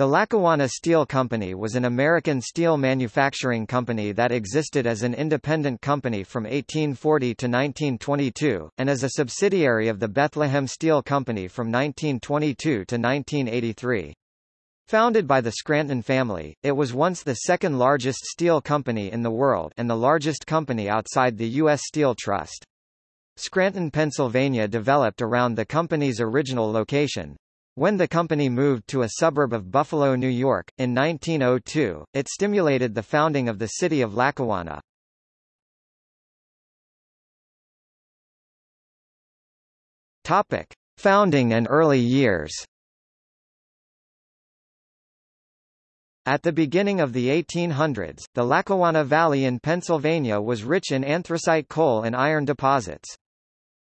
The Lackawanna Steel Company was an American steel manufacturing company that existed as an independent company from 1840 to 1922, and as a subsidiary of the Bethlehem Steel Company from 1922 to 1983. Founded by the Scranton family, it was once the second largest steel company in the world and the largest company outside the U.S. Steel Trust. Scranton, Pennsylvania developed around the company's original location, when the company moved to a suburb of Buffalo, New York, in 1902, it stimulated the founding of the city of Lackawanna. Topic. Founding and early years At the beginning of the 1800s, the Lackawanna Valley in Pennsylvania was rich in anthracite coal and iron deposits.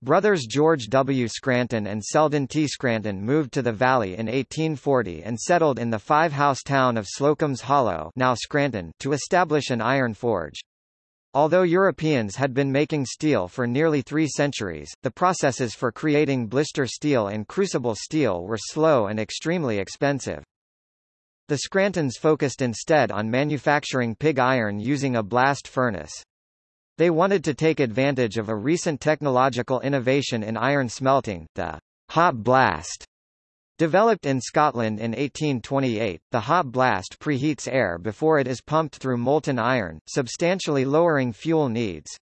Brothers George W. Scranton and Selden T. Scranton moved to the valley in 1840 and settled in the five-house town of Slocum's Hollow now Scranton to establish an iron forge. Although Europeans had been making steel for nearly three centuries, the processes for creating blister steel and crucible steel were slow and extremely expensive. The Scrantons focused instead on manufacturing pig iron using a blast furnace. They wanted to take advantage of a recent technological innovation in iron smelting, the hot blast. Developed in Scotland in 1828, the hot blast preheats air before it is pumped through molten iron, substantially lowering fuel needs.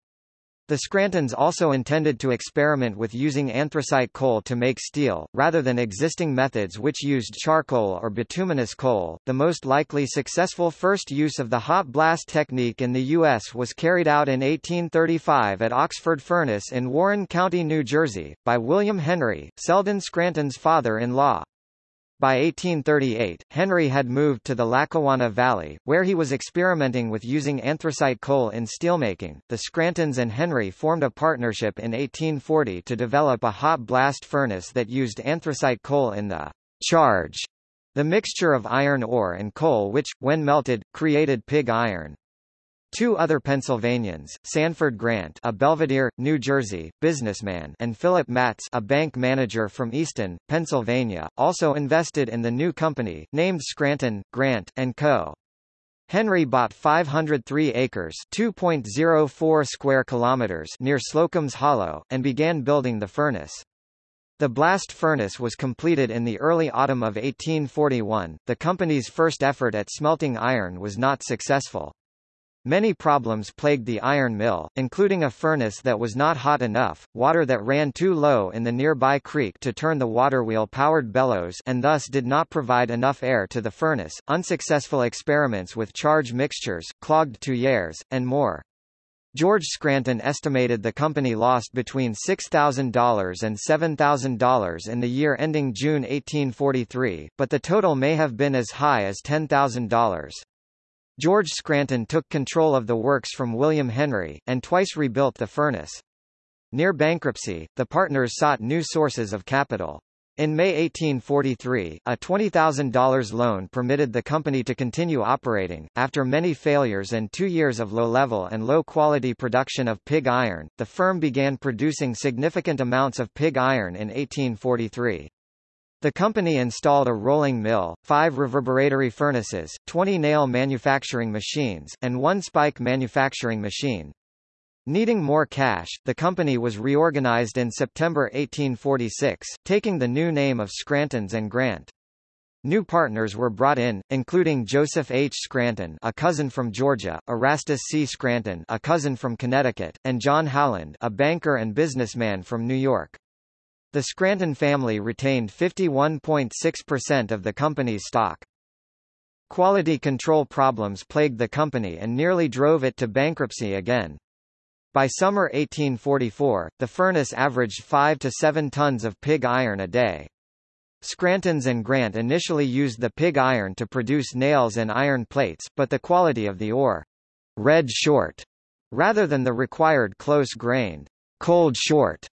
The Scrantons also intended to experiment with using anthracite coal to make steel, rather than existing methods which used charcoal or bituminous coal. The most likely successful first use of the hot blast technique in the U.S. was carried out in 1835 at Oxford Furnace in Warren County, New Jersey, by William Henry, Selden Scranton's father-in-law. By 1838, Henry had moved to the Lackawanna Valley, where he was experimenting with using anthracite coal in steelmaking. The Scrantons and Henry formed a partnership in 1840 to develop a hot blast furnace that used anthracite coal in the charge, the mixture of iron ore and coal which, when melted, created pig iron. Two other Pennsylvanians, Sanford Grant, a Belvidere, New Jersey, businessman, and Philip Matz, a bank manager from Easton, Pennsylvania, also invested in the new company, named Scranton, Grant and Co. Henry bought 503 acres, 2.04 square kilometers near Slocum's Hollow, and began building the furnace. The blast furnace was completed in the early autumn of 1841. The company's first effort at smelting iron was not successful. Many problems plagued the iron mill, including a furnace that was not hot enough, water that ran too low in the nearby creek to turn the waterwheel-powered bellows and thus did not provide enough air to the furnace, unsuccessful experiments with charge mixtures, clogged tuyères, and more. George Scranton estimated the company lost between $6,000 and $7,000 in the year ending June 1843, but the total may have been as high as $10,000. George Scranton took control of the works from William Henry, and twice rebuilt the furnace. Near bankruptcy, the partners sought new sources of capital. In May 1843, a $20,000 loan permitted the company to continue operating. After many failures and two years of low-level and low-quality production of pig iron, the firm began producing significant amounts of pig iron in 1843. The company installed a rolling mill, five reverberatory furnaces, 20 nail manufacturing machines, and one spike manufacturing machine. Needing more cash, the company was reorganized in September 1846, taking the new name of Scrantons and Grant. New partners were brought in, including Joseph H. Scranton a cousin from Georgia, Erastus C. Scranton a cousin from Connecticut, and John Howland a banker and businessman from New York. The Scranton family retained 51.6% of the company's stock. Quality control problems plagued the company and nearly drove it to bankruptcy again. By summer 1844, the furnace averaged 5 to 7 tons of pig iron a day. Scrantons and Grant initially used the pig iron to produce nails and iron plates, but the quality of the ore, red short, rather than the required close-grained, cold short,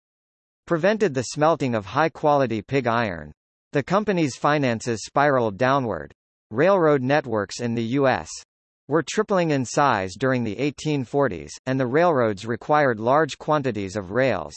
prevented the smelting of high-quality pig iron. The company's finances spiraled downward. Railroad networks in the U.S. were tripling in size during the 1840s, and the railroads required large quantities of rails.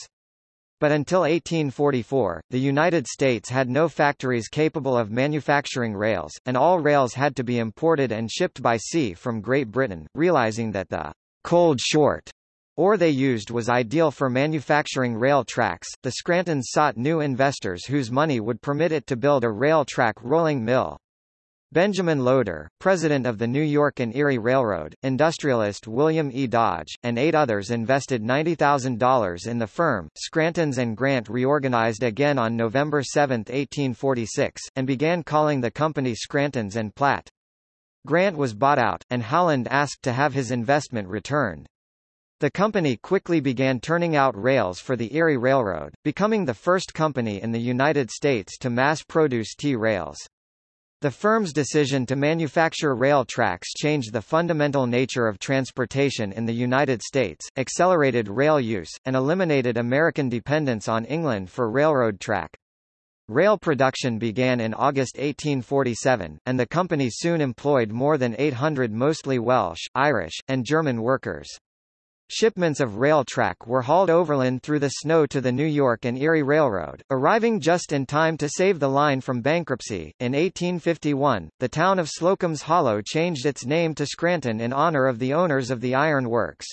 But until 1844, the United States had no factories capable of manufacturing rails, and all rails had to be imported and shipped by sea from Great Britain, realizing that the cold short ore they used was ideal for manufacturing rail tracks. The Scrantons sought new investors whose money would permit it to build a rail track rolling mill. Benjamin Loder, president of the New York and Erie Railroad, industrialist William E. Dodge, and eight others invested $90,000 in the firm. Scrantons and Grant reorganized again on November 7, 1846, and began calling the company Scrantons and Platt. Grant was bought out, and Howland asked to have his investment returned. The company quickly began turning out rails for the Erie Railroad, becoming the first company in the United States to mass-produce T-rails. The firm's decision to manufacture rail tracks changed the fundamental nature of transportation in the United States, accelerated rail use, and eliminated American dependence on England for railroad track. Rail production began in August 1847, and the company soon employed more than 800 mostly Welsh, Irish, and German workers. Shipments of rail track were hauled overland through the snow to the New York and Erie Railroad, arriving just in time to save the line from bankruptcy. In 1851, the town of Slocum's Hollow changed its name to Scranton in honor of the owners of the iron works.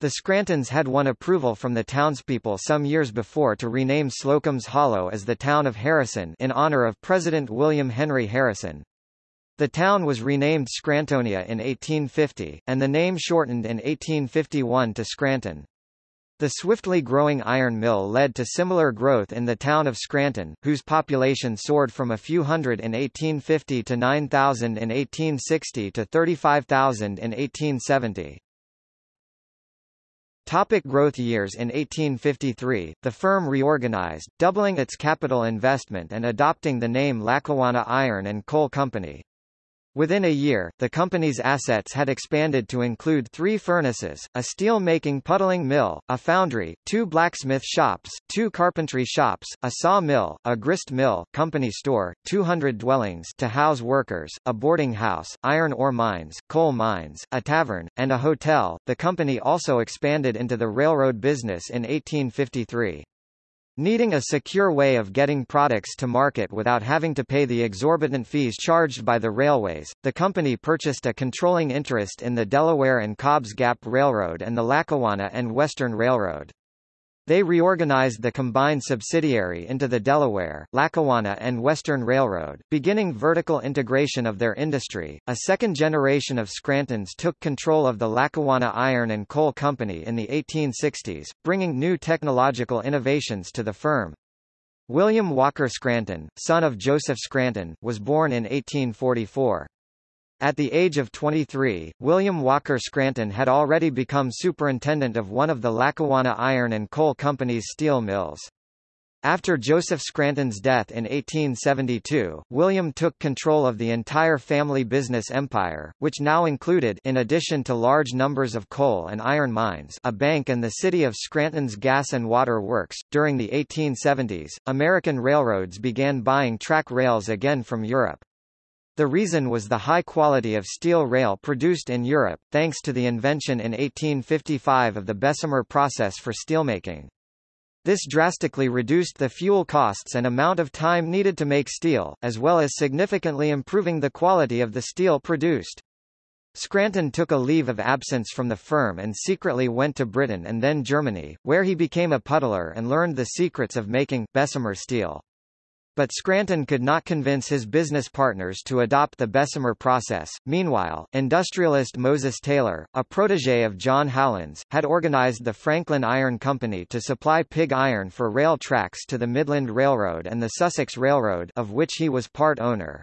The Scrantons had won approval from the townspeople some years before to rename Slocum's Hollow as the town of Harrison in honor of President William Henry Harrison. The town was renamed Scrantonia in 1850, and the name shortened in 1851 to Scranton. The swiftly growing iron mill led to similar growth in the town of Scranton, whose population soared from a few hundred in 1850 to 9,000 in 1860 to 35,000 in 1870. Topic growth years In 1853, the firm reorganized, doubling its capital investment and adopting the name Lackawanna Iron and Coal Company. Within a year, the company's assets had expanded to include three furnaces, a steel-making puddling mill, a foundry, two blacksmith shops, two carpentry shops, a saw mill, a grist mill, company store, 200 dwellings to house workers, a boarding house, iron ore mines, coal mines, a tavern, and a hotel. The company also expanded into the railroad business in 1853. Needing a secure way of getting products to market without having to pay the exorbitant fees charged by the railways, the company purchased a controlling interest in the Delaware and Cobbs Gap Railroad and the Lackawanna and Western Railroad. They reorganized the combined subsidiary into the Delaware, Lackawanna and Western Railroad, beginning vertical integration of their industry. A second generation of Scrantons took control of the Lackawanna Iron and Coal Company in the 1860s, bringing new technological innovations to the firm. William Walker Scranton, son of Joseph Scranton, was born in 1844. At the age of 23, William Walker Scranton had already become superintendent of one of the Lackawanna Iron and Coal Company's steel mills. After Joseph Scranton's death in 1872, William took control of the entire family business empire, which now included in addition to large numbers of coal and iron mines a bank and the city of Scranton's gas and water works. During the 1870s, American railroads began buying track rails again from Europe. The reason was the high quality of steel rail produced in Europe, thanks to the invention in 1855 of the Bessemer process for steelmaking. This drastically reduced the fuel costs and amount of time needed to make steel, as well as significantly improving the quality of the steel produced. Scranton took a leave of absence from the firm and secretly went to Britain and then Germany, where he became a puddler and learned the secrets of making Bessemer steel. But Scranton could not convince his business partners to adopt the Bessemer process. Meanwhile, industrialist Moses Taylor, a protege of John Howland's, had organized the Franklin Iron Company to supply pig iron for rail tracks to the Midland Railroad and the Sussex Railroad of which he was part owner.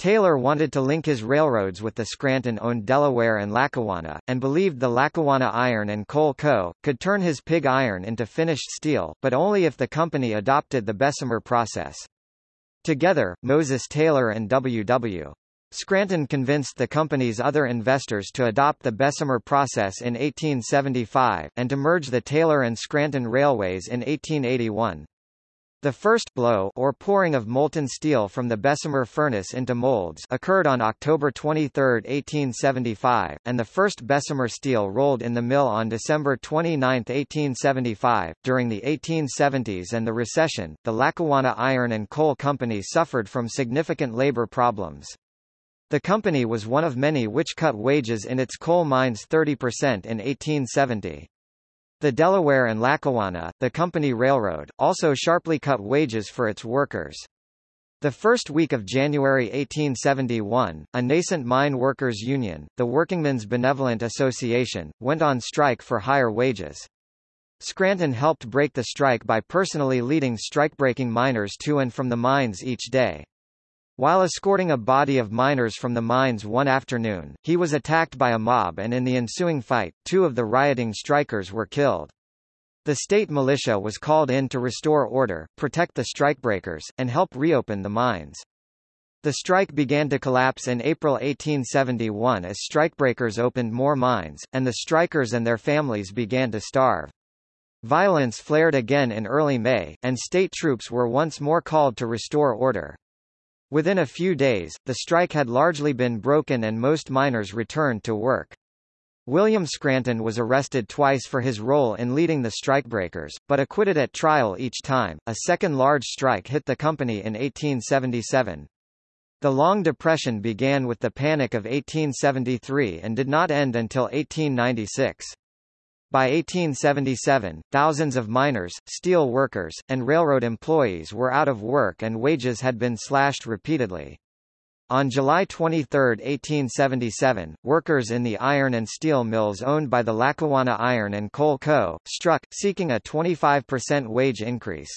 Taylor wanted to link his railroads with the Scranton-owned Delaware and Lackawanna, and believed the Lackawanna Iron and Coal Co. could turn his pig iron into finished steel, but only if the company adopted the Bessemer process. Together, Moses Taylor and W.W. Scranton convinced the company's other investors to adopt the Bessemer process in 1875, and to merge the Taylor and Scranton Railways in 1881. The first blow or pouring of molten steel from the Bessemer furnace into molds occurred on October 23, 1875, and the first Bessemer steel rolled in the mill on December 29, 1875. During the 1870s and the recession, the Lackawanna Iron and Coal Company suffered from significant labor problems. The company was one of many which cut wages in its coal mines 30% in 1870. The Delaware and Lackawanna, the company railroad, also sharply cut wages for its workers. The first week of January 1871, a nascent mine workers' union, the Workingmen's Benevolent Association, went on strike for higher wages. Scranton helped break the strike by personally leading strikebreaking miners to and from the mines each day. While escorting a body of miners from the mines one afternoon, he was attacked by a mob and in the ensuing fight, two of the rioting strikers were killed. The state militia was called in to restore order, protect the strikebreakers, and help reopen the mines. The strike began to collapse in April 1871 as strikebreakers opened more mines, and the strikers and their families began to starve. Violence flared again in early May, and state troops were once more called to restore order. Within a few days, the strike had largely been broken and most miners returned to work. William Scranton was arrested twice for his role in leading the strikebreakers, but acquitted at trial each time. A second large strike hit the company in 1877. The Long Depression began with the Panic of 1873 and did not end until 1896. By 1877, thousands of miners, steel workers, and railroad employees were out of work and wages had been slashed repeatedly. On July 23, 1877, workers in the iron and steel mills owned by the Lackawanna Iron and Coal Co. struck, seeking a 25% wage increase.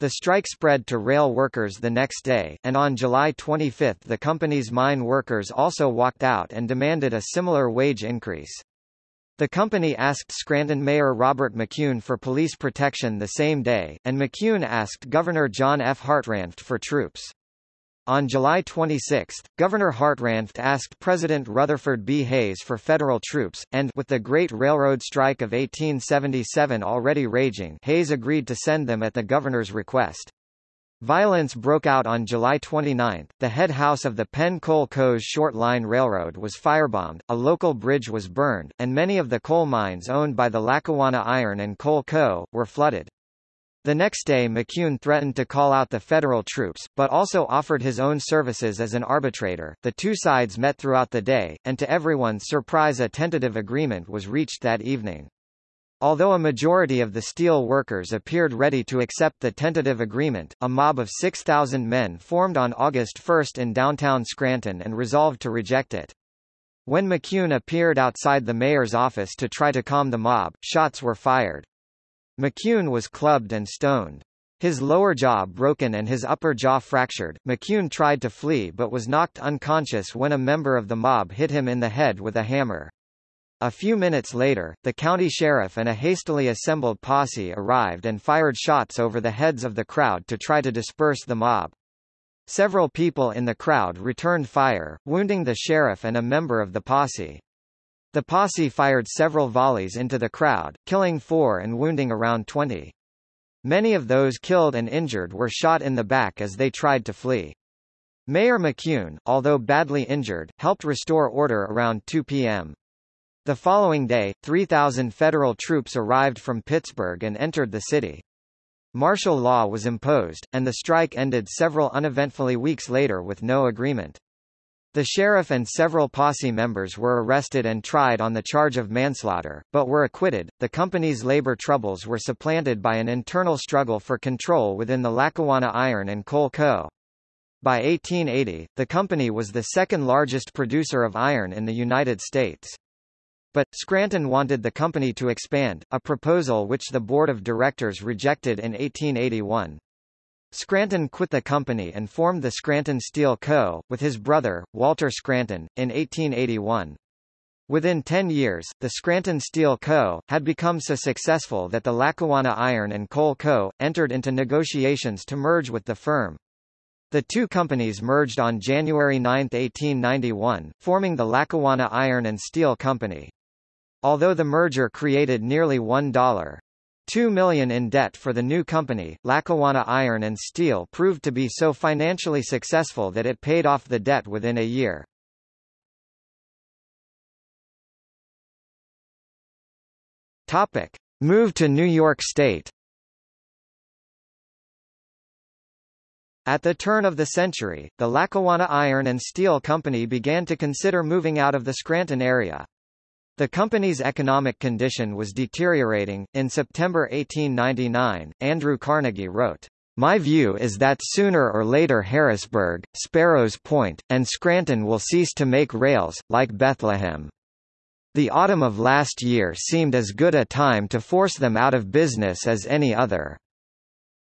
The strike spread to rail workers the next day, and on July 25 the company's mine workers also walked out and demanded a similar wage increase. The company asked Scranton Mayor Robert McKune for police protection the same day, and McKune asked Governor John F. Hartranft for troops. On July 26, Governor Hartranft asked President Rutherford B. Hayes for federal troops, and with the Great Railroad Strike of 1877 already raging Hayes agreed to send them at the governor's request. Violence broke out on July 29. The head house of the Penn Coal Co.'s Short Line Railroad was firebombed, a local bridge was burned, and many of the coal mines owned by the Lackawanna Iron and Coal Co. were flooded. The next day McKune threatened to call out the federal troops, but also offered his own services as an arbitrator. The two sides met throughout the day, and to everyone's surprise a tentative agreement was reached that evening. Although a majority of the steel workers appeared ready to accept the tentative agreement, a mob of 6,000 men formed on August 1 in downtown Scranton and resolved to reject it. When McKune appeared outside the mayor's office to try to calm the mob, shots were fired. McKune was clubbed and stoned. His lower jaw broken and his upper jaw fractured. McKune tried to flee but was knocked unconscious when a member of the mob hit him in the head with a hammer. A few minutes later, the county sheriff and a hastily assembled posse arrived and fired shots over the heads of the crowd to try to disperse the mob. Several people in the crowd returned fire, wounding the sheriff and a member of the posse. The posse fired several volleys into the crowd, killing four and wounding around 20. Many of those killed and injured were shot in the back as they tried to flee. Mayor McKune, although badly injured, helped restore order around 2 p.m. The following day, 3,000 federal troops arrived from Pittsburgh and entered the city. Martial law was imposed, and the strike ended several uneventfully weeks later with no agreement. The sheriff and several posse members were arrested and tried on the charge of manslaughter, but were acquitted. The company's labor troubles were supplanted by an internal struggle for control within the Lackawanna Iron and Coal Co. By 1880, the company was the second largest producer of iron in the United States. But, Scranton wanted the company to expand, a proposal which the board of directors rejected in 1881. Scranton quit the company and formed the Scranton Steel Co., with his brother, Walter Scranton, in 1881. Within 10 years, the Scranton Steel Co. had become so successful that the Lackawanna Iron and Coal Co. entered into negotiations to merge with the firm. The two companies merged on January 9, 1891, forming the Lackawanna Iron and Steel Company. Although the merger created nearly $1 2 million in debt for the new company, Lackawanna Iron and Steel proved to be so financially successful that it paid off the debt within a year. Topic. Move to New York State At the turn of the century, the Lackawanna Iron and Steel Company began to consider moving out of the Scranton area. The company's economic condition was deteriorating. In September 1899, Andrew Carnegie wrote, My view is that sooner or later Harrisburg, Sparrows Point, and Scranton will cease to make rails, like Bethlehem. The autumn of last year seemed as good a time to force them out of business as any other.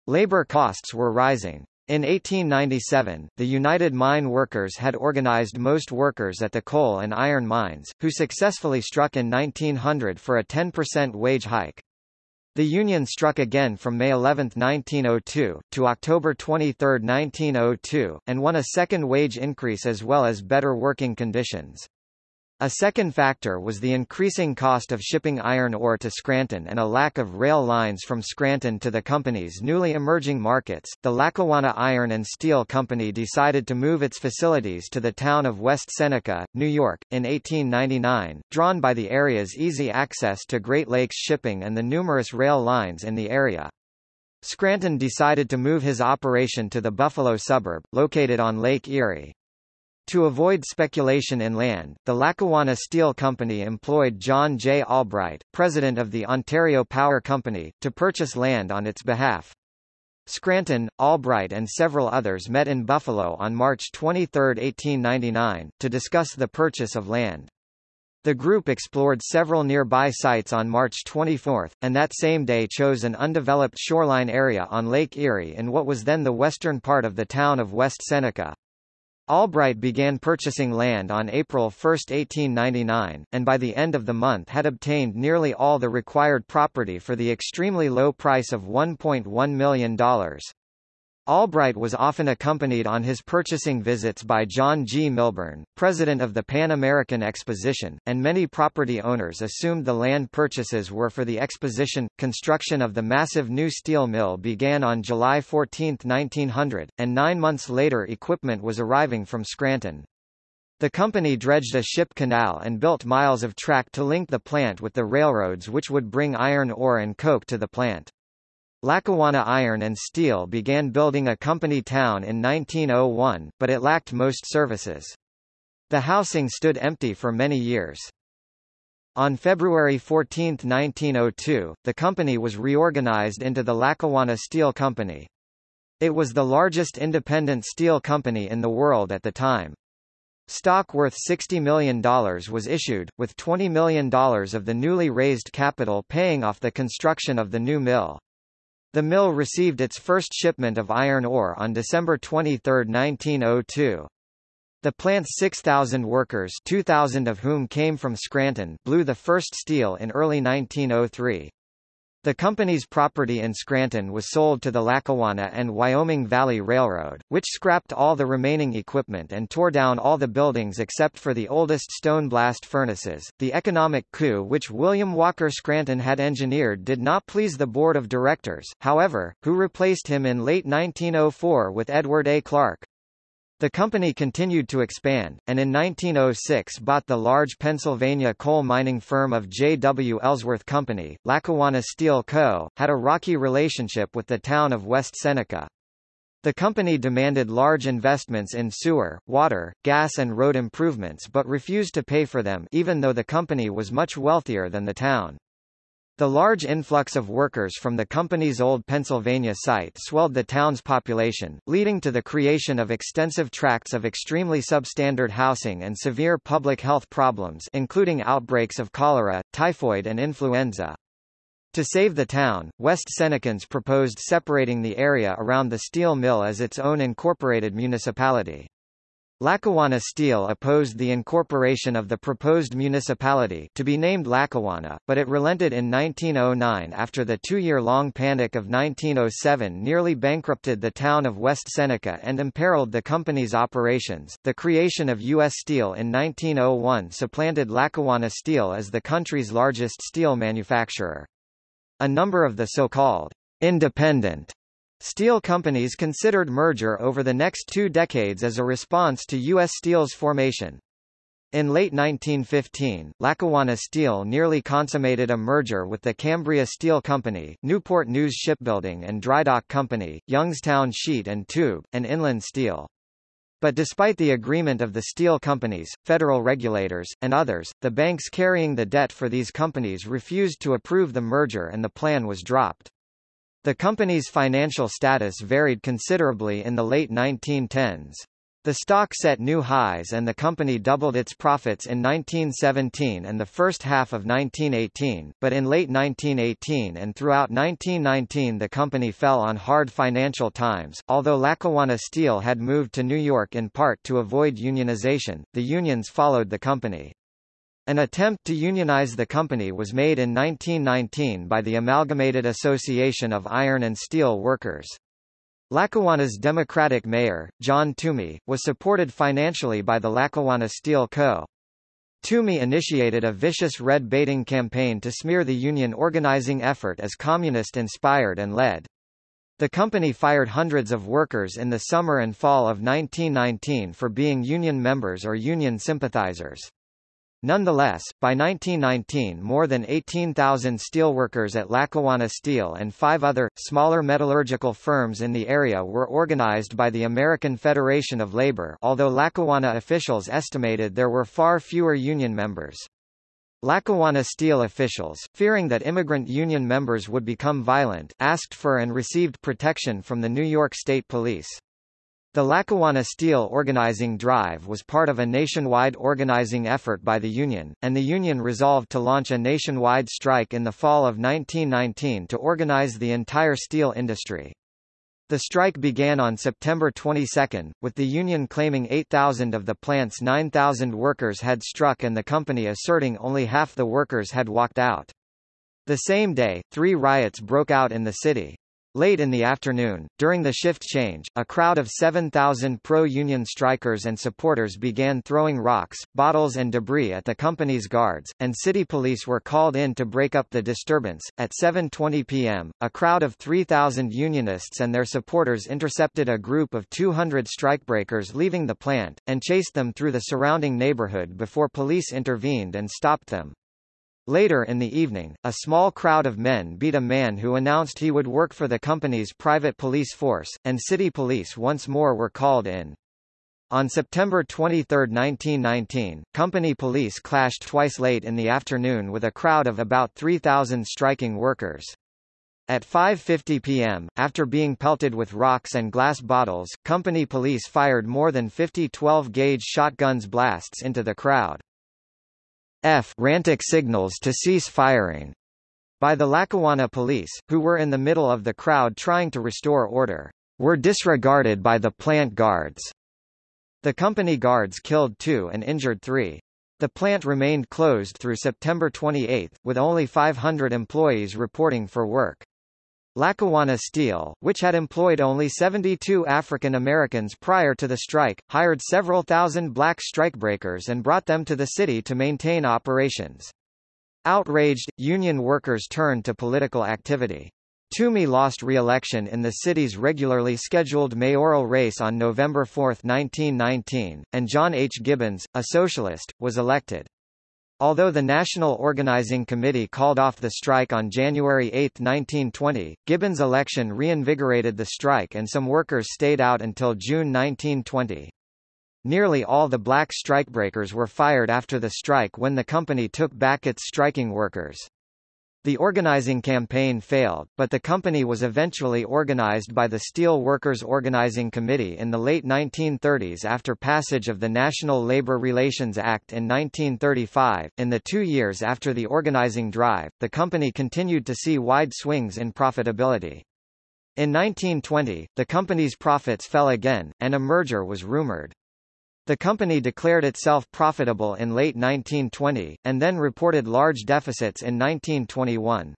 Labor costs were rising. In 1897, the United Mine Workers had organized most workers at the coal and iron mines, who successfully struck in 1900 for a 10% wage hike. The Union struck again from May 11, 1902, to October 23, 1902, and won a second wage increase as well as better working conditions. A second factor was the increasing cost of shipping iron ore to Scranton and a lack of rail lines from Scranton to the company's newly emerging markets. The Lackawanna Iron and Steel Company decided to move its facilities to the town of West Seneca, New York, in 1899, drawn by the area's easy access to Great Lakes shipping and the numerous rail lines in the area. Scranton decided to move his operation to the Buffalo suburb, located on Lake Erie. To avoid speculation in land, the Lackawanna Steel Company employed John J. Albright, president of the Ontario Power Company, to purchase land on its behalf. Scranton, Albright and several others met in Buffalo on March 23, 1899, to discuss the purchase of land. The group explored several nearby sites on March 24, and that same day chose an undeveloped shoreline area on Lake Erie in what was then the western part of the town of West Seneca. Albright began purchasing land on April 1, 1899, and by the end of the month had obtained nearly all the required property for the extremely low price of $1.1 million. Albright was often accompanied on his purchasing visits by John G. Milburn, president of the Pan American Exposition, and many property owners assumed the land purchases were for the exposition. Construction of the massive new steel mill began on July 14, 1900, and nine months later equipment was arriving from Scranton. The company dredged a ship canal and built miles of track to link the plant with the railroads which would bring iron ore and coke to the plant. Lackawanna Iron and Steel began building a company town in 1901, but it lacked most services. The housing stood empty for many years. On February 14, 1902, the company was reorganized into the Lackawanna Steel Company. It was the largest independent steel company in the world at the time. Stock worth $60 million was issued, with $20 million of the newly raised capital paying off the construction of the new mill. The mill received its first shipment of iron ore on December 23, 1902. The plant's 6,000 workers 2,000 of whom came from Scranton blew the first steel in early 1903. The company's property in Scranton was sold to the Lackawanna and Wyoming Valley Railroad, which scrapped all the remaining equipment and tore down all the buildings except for the oldest stone blast furnaces. The economic coup which William Walker Scranton had engineered did not please the board of directors, however, who replaced him in late 1904 with Edward A. Clark. The company continued to expand, and in 1906 bought the large Pennsylvania coal mining firm of J. W. Ellsworth Company. Lackawanna Steel Co. had a rocky relationship with the town of West Seneca. The company demanded large investments in sewer, water, gas and road improvements but refused to pay for them even though the company was much wealthier than the town. The large influx of workers from the company's old Pennsylvania site swelled the town's population, leading to the creation of extensive tracts of extremely substandard housing and severe public health problems including outbreaks of cholera, typhoid and influenza. To save the town, West Senecans proposed separating the area around the steel mill as its own incorporated municipality. Lackawanna Steel opposed the incorporation of the proposed municipality to be named Lackawanna, but it relented in 1909 after the two-year-long Panic of 1907 nearly bankrupted the town of West Seneca and imperiled the company's operations. The creation of U.S. Steel in 1901 supplanted Lackawanna Steel as the country's largest steel manufacturer. A number of the so-called independent steel companies considered merger over the next two decades as a response to U.S. Steel's formation. In late 1915, Lackawanna Steel nearly consummated a merger with the Cambria Steel Company, Newport News Shipbuilding and Drydock Company, Youngstown Sheet and Tube, and Inland Steel. But despite the agreement of the steel companies, federal regulators, and others, the banks carrying the debt for these companies refused to approve the merger and the plan was dropped. The company's financial status varied considerably in the late 1910s. The stock set new highs and the company doubled its profits in 1917 and the first half of 1918, but in late 1918 and throughout 1919 the company fell on hard financial times. Although Lackawanna Steel had moved to New York in part to avoid unionization, the unions followed the company. An attempt to unionize the company was made in 1919 by the Amalgamated Association of Iron and Steel Workers. Lackawanna's Democratic mayor, John Toomey, was supported financially by the Lackawanna Steel Co. Toomey initiated a vicious red-baiting campaign to smear the union organizing effort as communist-inspired and led. The company fired hundreds of workers in the summer and fall of 1919 for being union members or union sympathizers. Nonetheless, by 1919 more than 18,000 steelworkers at Lackawanna Steel and five other, smaller metallurgical firms in the area were organized by the American Federation of Labor although Lackawanna officials estimated there were far fewer union members. Lackawanna Steel officials, fearing that immigrant union members would become violent, asked for and received protection from the New York State Police. The Lackawanna Steel organizing drive was part of a nationwide organizing effort by the union, and the union resolved to launch a nationwide strike in the fall of 1919 to organize the entire steel industry. The strike began on September 22, with the union claiming 8,000 of the plant's 9,000 workers had struck and the company asserting only half the workers had walked out. The same day, three riots broke out in the city. Late in the afternoon, during the shift change, a crowd of 7,000 pro-union strikers and supporters began throwing rocks, bottles and debris at the company's guards, and city police were called in to break up the disturbance. At 7.20 p.m., a crowd of 3,000 unionists and their supporters intercepted a group of 200 strikebreakers leaving the plant, and chased them through the surrounding neighborhood before police intervened and stopped them. Later in the evening, a small crowd of men beat a man who announced he would work for the company's private police force, and city police once more were called in. On September 23, 1919, company police clashed twice late in the afternoon with a crowd of about 3,000 striking workers. At 5.50 p.m., after being pelted with rocks and glass bottles, company police fired more than 50 12-gauge shotguns blasts into the crowd. F rantic signals to cease firing by the Lackawanna police, who were in the middle of the crowd trying to restore order, were disregarded by the plant guards. The company guards killed two and injured three. The plant remained closed through September 28, with only 500 employees reporting for work. Lackawanna Steel, which had employed only 72 African Americans prior to the strike, hired several thousand black strikebreakers and brought them to the city to maintain operations. Outraged, union workers turned to political activity. Toomey lost re-election in the city's regularly scheduled mayoral race on November 4, 1919, and John H. Gibbons, a socialist, was elected. Although the National Organizing Committee called off the strike on January 8, 1920, Gibbons' election reinvigorated the strike and some workers stayed out until June 1920. Nearly all the black strikebreakers were fired after the strike when the company took back its striking workers. The organizing campaign failed, but the company was eventually organized by the Steel Workers Organizing Committee in the late 1930s after passage of the National Labor Relations Act in 1935. In the two years after the organizing drive, the company continued to see wide swings in profitability. In 1920, the company's profits fell again, and a merger was rumored. The company declared itself profitable in late 1920, and then reported large deficits in 1921.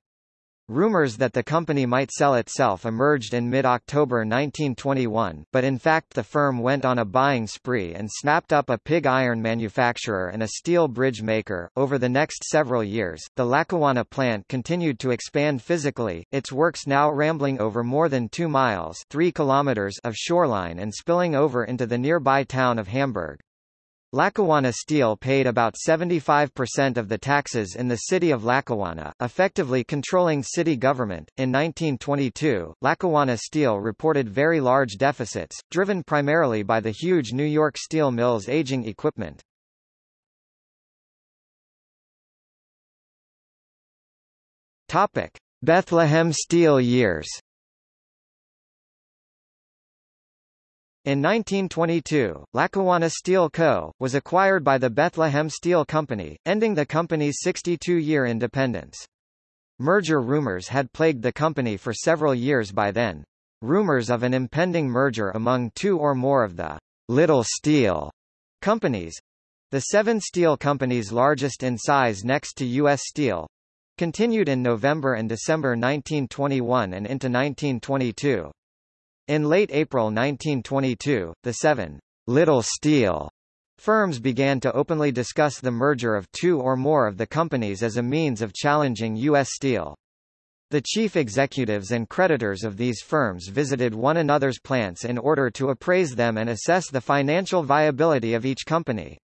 Rumors that the company might sell itself emerged in mid-October 1921, but in fact the firm went on a buying spree and snapped up a pig iron manufacturer and a steel bridge maker. Over the next several years, the Lackawanna plant continued to expand physically, its works now rambling over more than 2 miles 3 kilometers of shoreline and spilling over into the nearby town of Hamburg. Lackawanna Steel paid about 75% of the taxes in the city of Lackawanna, effectively controlling city government. In 1922, Lackawanna Steel reported very large deficits, driven primarily by the huge New York steel mill's aging equipment. Topic: Bethlehem Steel years. In 1922, Lackawanna Steel Co., was acquired by the Bethlehem Steel Company, ending the company's 62-year independence. Merger rumors had plagued the company for several years by then. Rumors of an impending merger among two or more of the Little Steel companies, the seven steel companies largest in size next to U.S. Steel, continued in November and December 1921 and into 1922. In late April 1922, the seven Little Steel firms began to openly discuss the merger of two or more of the companies as a means of challenging U.S. Steel. The chief executives and creditors of these firms visited one another's plants in order to appraise them and assess the financial viability of each company.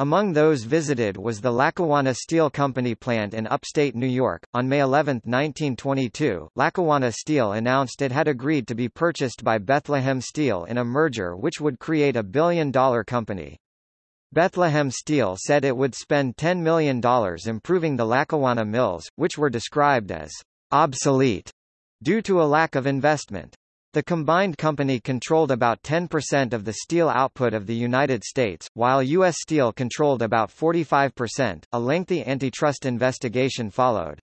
Among those visited was the Lackawanna Steel Company plant in upstate New York. On May 11, 1922, Lackawanna Steel announced it had agreed to be purchased by Bethlehem Steel in a merger which would create a billion-dollar company. Bethlehem Steel said it would spend $10 million improving the Lackawanna mills, which were described as obsolete due to a lack of investment. The combined company controlled about 10% of the steel output of the United States, while U.S. Steel controlled about 45%. A lengthy antitrust investigation followed.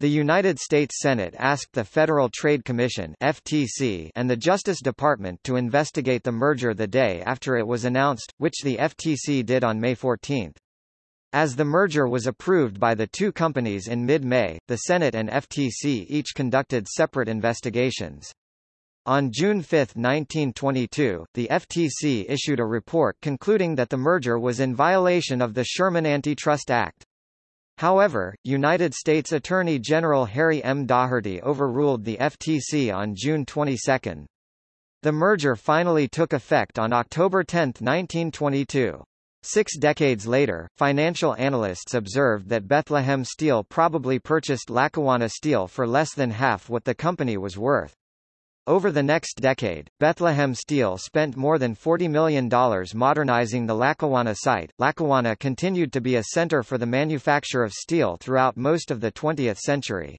The United States Senate asked the Federal Trade Commission FTC and the Justice Department to investigate the merger the day after it was announced, which the FTC did on May 14. As the merger was approved by the two companies in mid-May, the Senate and FTC each conducted separate investigations. On June 5, 1922, the FTC issued a report concluding that the merger was in violation of the Sherman Antitrust Act. However, United States Attorney General Harry M. Daugherty overruled the FTC on June 22. The merger finally took effect on October 10, 1922. Six decades later, financial analysts observed that Bethlehem Steel probably purchased Lackawanna Steel for less than half what the company was worth. Over the next decade, Bethlehem Steel spent more than $40 million modernizing the Lackawanna site. Lackawanna continued to be a center for the manufacture of steel throughout most of the 20th century.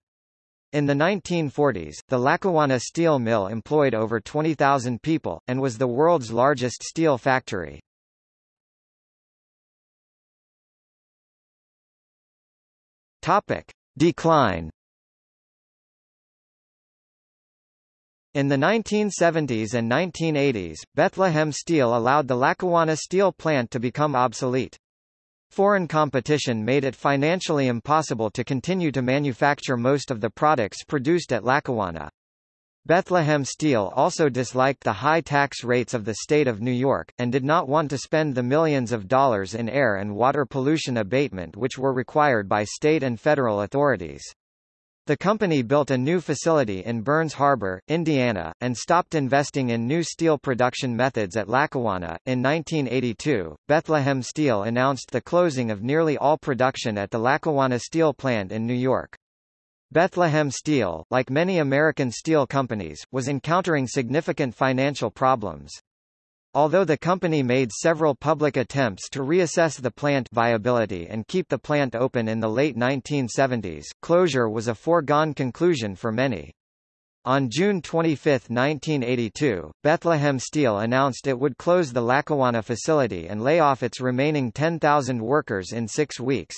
In the 1940s, the Lackawanna Steel Mill employed over 20,000 people, and was the world's largest steel factory. Topic. Decline In the 1970s and 1980s, Bethlehem Steel allowed the Lackawanna steel plant to become obsolete. Foreign competition made it financially impossible to continue to manufacture most of the products produced at Lackawanna. Bethlehem Steel also disliked the high tax rates of the state of New York, and did not want to spend the millions of dollars in air and water pollution abatement which were required by state and federal authorities. The company built a new facility in Burns Harbor, Indiana, and stopped investing in new steel production methods at Lackawanna. In 1982, Bethlehem Steel announced the closing of nearly all production at the Lackawanna Steel plant in New York. Bethlehem Steel, like many American steel companies, was encountering significant financial problems. Although the company made several public attempts to reassess the plant viability and keep the plant open in the late 1970s, closure was a foregone conclusion for many. On June 25, 1982, Bethlehem Steel announced it would close the Lackawanna facility and lay off its remaining 10,000 workers in six weeks.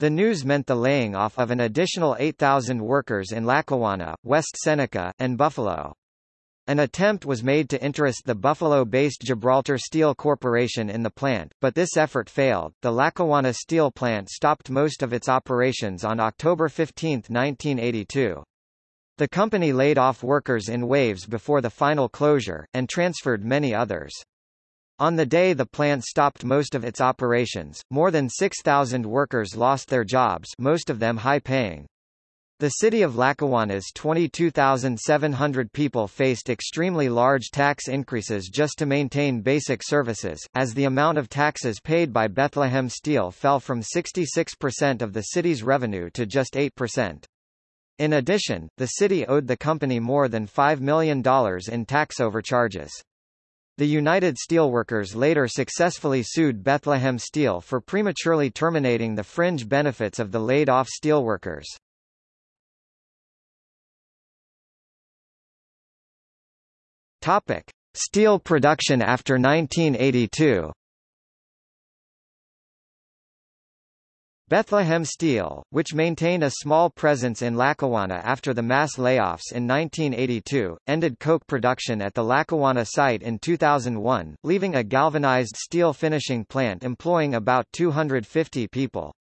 The news meant the laying off of an additional 8,000 workers in Lackawanna, West Seneca, and Buffalo. An attempt was made to interest the Buffalo-based Gibraltar Steel Corporation in the plant, but this effort failed. The Lackawanna steel plant stopped most of its operations on October 15, 1982. The company laid off workers in waves before the final closure, and transferred many others. On the day the plant stopped most of its operations, more than 6,000 workers lost their jobs most of them high-paying. The city of Lackawanna's 22,700 people faced extremely large tax increases just to maintain basic services, as the amount of taxes paid by Bethlehem Steel fell from 66% of the city's revenue to just 8%. In addition, the city owed the company more than $5 million in tax overcharges. The United Steelworkers later successfully sued Bethlehem Steel for prematurely terminating the fringe benefits of the laid-off steelworkers. Topic: Steel production after 1982. Bethlehem Steel, which maintained a small presence in Lackawanna after the mass layoffs in 1982, ended coke production at the Lackawanna site in 2001, leaving a galvanized steel finishing plant employing about 250 people.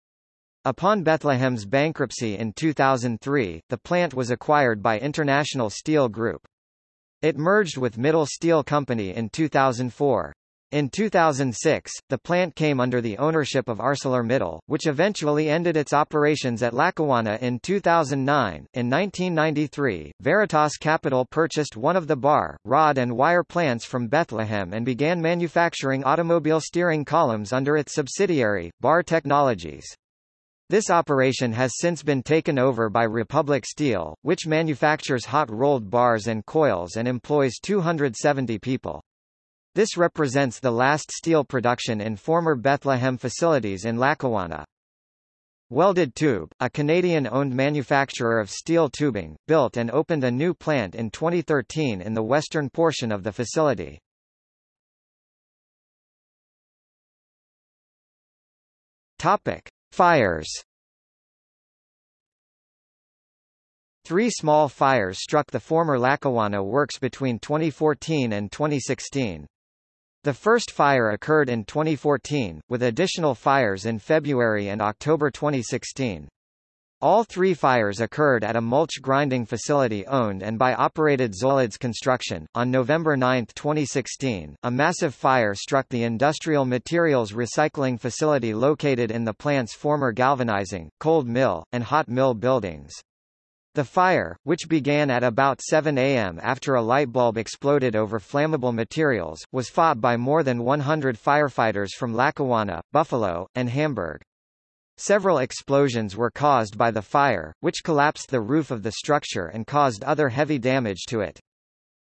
Upon Bethlehem's bankruptcy in 2003, the plant was acquired by International Steel Group. It merged with Mittal Steel Company in 2004. In 2006, the plant came under the ownership of ArcelorMittal, which eventually ended its operations at Lackawanna in 2009. In 1993, Veritas Capital purchased one of the bar, rod and wire plants from Bethlehem and began manufacturing automobile steering columns under its subsidiary, Bar Technologies. This operation has since been taken over by Republic Steel, which manufactures hot-rolled bars and coils and employs 270 people. This represents the last steel production in former Bethlehem facilities in Lackawanna. Welded Tube, a Canadian-owned manufacturer of steel tubing, built and opened a new plant in 2013 in the western portion of the facility. Topic. Fires Three small fires struck the former Lackawanna works between 2014 and 2016. The first fire occurred in 2014, with additional fires in February and October 2016. All three fires occurred at a mulch grinding facility owned and by operated Zoladz Construction. On November 9, 2016, a massive fire struck the industrial materials recycling facility located in the plant's former galvanizing, cold mill, and hot mill buildings. The fire, which began at about 7 a.m. after a light bulb exploded over flammable materials, was fought by more than 100 firefighters from Lackawanna, Buffalo, and Hamburg. Several explosions were caused by the fire, which collapsed the roof of the structure and caused other heavy damage to it.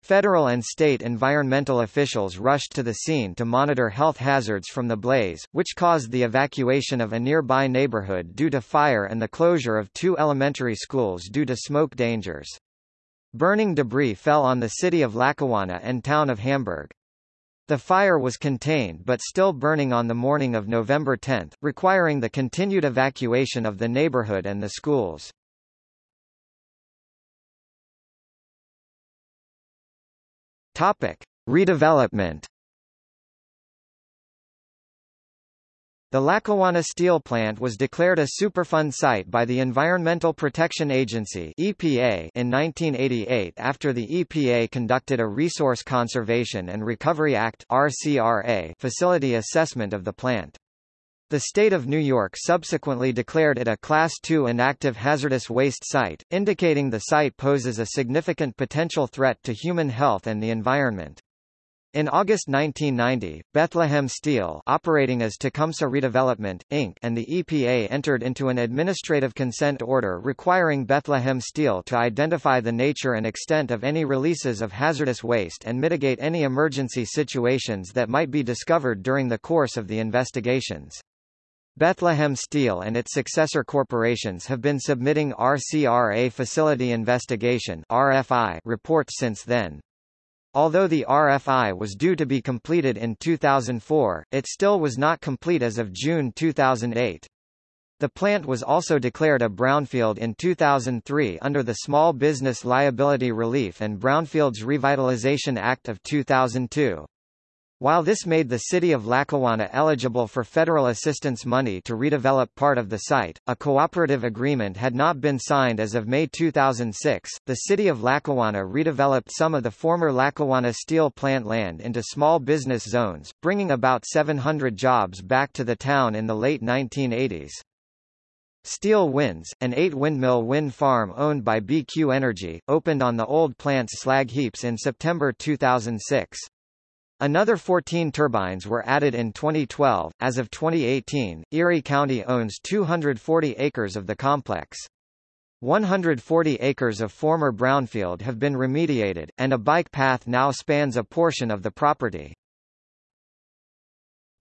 Federal and state environmental officials rushed to the scene to monitor health hazards from the blaze, which caused the evacuation of a nearby neighborhood due to fire and the closure of two elementary schools due to smoke dangers. Burning debris fell on the city of Lackawanna and town of Hamburg. The fire was contained but still burning on the morning of November 10, requiring the continued evacuation of the neighborhood and the schools. Topic: Redevelopment The Lackawanna Steel Plant was declared a Superfund site by the Environmental Protection Agency (EPA) in 1988 after the EPA conducted a Resource Conservation and Recovery Act (RCRA) facility assessment of the plant. The state of New York subsequently declared it a Class II inactive hazardous waste site, indicating the site poses a significant potential threat to human health and the environment. In August 1990, Bethlehem Steel operating as Tecumseh Redevelopment, Inc. and the EPA entered into an administrative consent order requiring Bethlehem Steel to identify the nature and extent of any releases of hazardous waste and mitigate any emergency situations that might be discovered during the course of the investigations. Bethlehem Steel and its successor corporations have been submitting RCRA Facility Investigation RFI reports since then. Although the RFI was due to be completed in 2004, it still was not complete as of June 2008. The plant was also declared a brownfield in 2003 under the Small Business Liability Relief and Brownfields Revitalization Act of 2002. While this made the city of Lackawanna eligible for federal assistance money to redevelop part of the site, a cooperative agreement had not been signed as of May 2006. The city of Lackawanna redeveloped some of the former Lackawanna steel plant land into small business zones, bringing about 700 jobs back to the town in the late 1980s. Steel Winds, an eight-windmill wind farm owned by BQ Energy, opened on the old plant's slag heaps in September 2006. Another 14 turbines were added in 2012. As of 2018, Erie County owns 240 acres of the complex. 140 acres of former brownfield have been remediated, and a bike path now spans a portion of the property.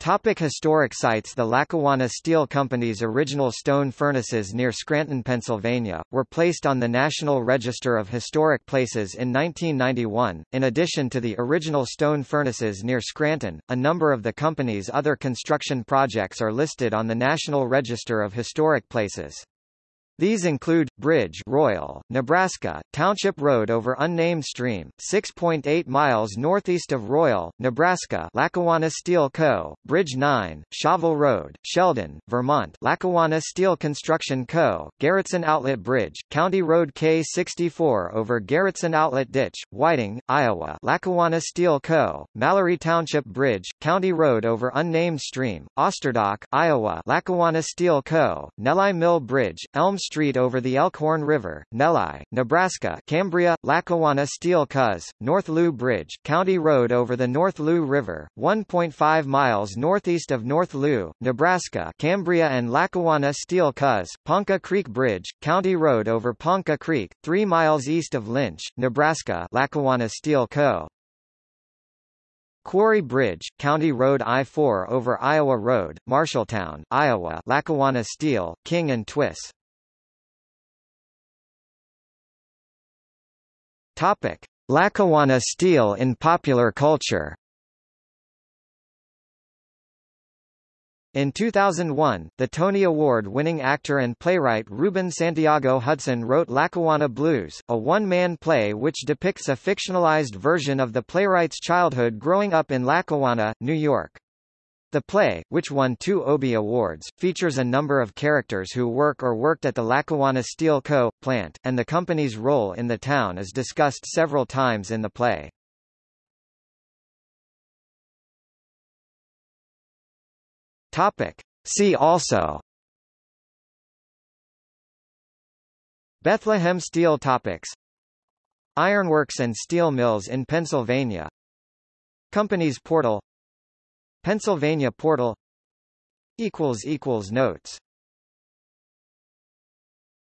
Topic historic sites The Lackawanna Steel Company's original stone furnaces near Scranton, Pennsylvania, were placed on the National Register of Historic Places in 1991. In addition to the original stone furnaces near Scranton, a number of the company's other construction projects are listed on the National Register of Historic Places. These include, Bridge Royal, Nebraska, Township Road over unnamed stream, 6.8 miles northeast of Royal, Nebraska Lackawanna Steel Co., Bridge 9, Shovel Road, Sheldon, Vermont Lackawanna Steel Construction Co., Garretson Outlet Bridge, County Road K64 over Garretson Outlet Ditch, Whiting, Iowa Lackawanna Steel Co., Mallory Township Bridge, County Road over unnamed stream, Osterdock, Iowa Lackawanna Steel Co., Neligh Mill Bridge, Elm Street over the Elkhorn River, Neligh, Nebraska Cambria, Lackawanna Steel Cuz, North Loup Bridge, County Road over the North Loup River, 1.5 miles northeast of North Loup, Nebraska Cambria and Lackawanna Steel Cuz, Ponca Creek Bridge, County Road over Ponca Creek, 3 miles east of Lynch, Nebraska Lackawanna Steel Co. Quarry Bridge, County Road I-4 over Iowa Road, Marshalltown, Iowa Lackawanna Steel, King and Twiss. Topic: Lackawanna steel in popular culture. In 2001, the Tony Award-winning actor and playwright Ruben Santiago Hudson wrote Lackawanna Blues, a one-man play which depicts a fictionalized version of the playwright's childhood growing up in Lackawanna, New York. The play, which won two Obie Awards, features a number of characters who work or worked at the Lackawanna Steel Co. plant, and the company's role in the town is discussed several times in the play. Topic. See also Bethlehem Steel Topics Ironworks and steel mills in Pennsylvania Companies portal Pennsylvania portal. Equals equals Notes